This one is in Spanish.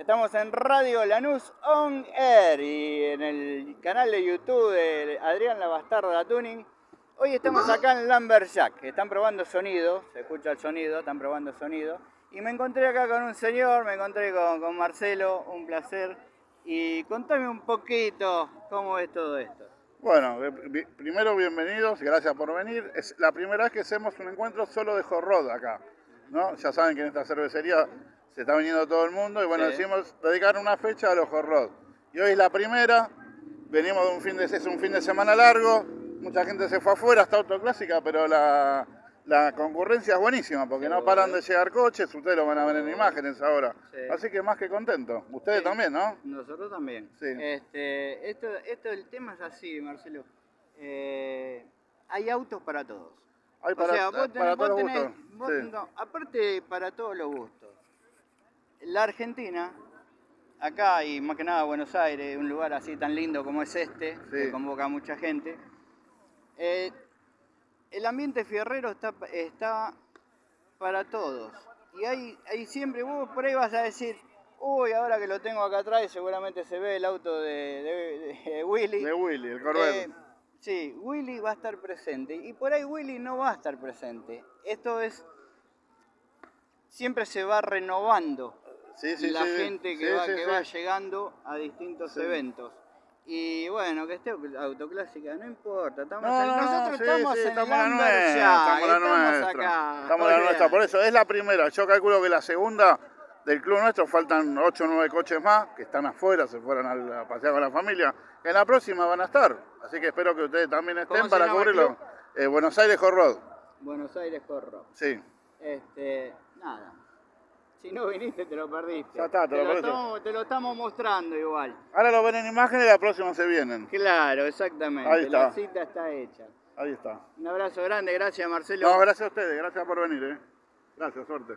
Estamos en Radio Lanús On Air y en el canal de YouTube de Adrián La Bastarda Tuning. Hoy estamos acá en Lumberjack, están probando sonido, se escucha el sonido, están probando sonido. Y me encontré acá con un señor, me encontré con, Marcelo, un placer. Y contame un poquito cómo es todo esto. Bueno, eh, primero bienvenidos, gracias por venir. Es la primera vez que hacemos un encuentro solo de hot rod acá, ¿no? Ya saben que en esta cervecería se está viniendo todo el mundo y bueno, Sí. decidimos dedicar una fecha a los hot rod. Y hoy es la primera, venimos de un fin de, es un fin de semana largo, mucha gente se fue afuera, está autoclásica, pero la, la concurrencia es buenísima porque no paran de llegar coches, ustedes lo van a ver en imágenes ahora. Sí. Así que más que contento. Ustedes Sí. también, ¿no? Nosotros también. Sí. Este, esto, esto, el tema es así, Marcelo. Eh, hay autos para todos. Hay O sea, vos tenés- para vos todos los tenés- gustos. vos- Sí. no, aparte para todos los gustos. La Argentina, acá y más que nada Buenos Aires, un lugar así tan lindo como es este, que convoca a mucha gente. eh, el ambiente fierrero está, está para todos. Y hay, hay siempre, vos por ahí vas a decir, uy, ahora que lo tengo acá atrás, seguramente se ve el auto de, de- de Willy. De Willy, el Corvette. Eh, sí, Willy va a estar presente. Y por ahí Willy no va a estar presente. Esto es. Siempre se va renovando sí, sí, la sí, gente que, va, que va llegando a distintos eventos. Y bueno, que esté autoclásica, no importa. Estamos No, en- no, no, nosotros sí, estamos sí, en estamos la nuestra, estamos la nuestra. acá. Estamos la nuestra, por eso es la primera. Yo calculo que la segunda del club nuestro faltan 8 o 9 coches más que están afuera, se fueron a, pasear con la familia. En la próxima van a estar. Así que espero que ustedes también ¿Cómo estén para cubrirlo. Eh, Buenos Aires Hot Rod. Buenos Aires Corro. Sí. Este, nada. Si no viniste, te lo perdiste. Ya está, te lo perdiste. estamos, te lo estamos mostrando igual. Ahora lo ven en imágenes y la próxima se vienen. Claro, exactamente. Ahí está. La cita está hecha. Ahí está. Un abrazo grande, gracias Marcelo. No, gracias a ustedes, gracias por venir. Eh. Gracias, suerte.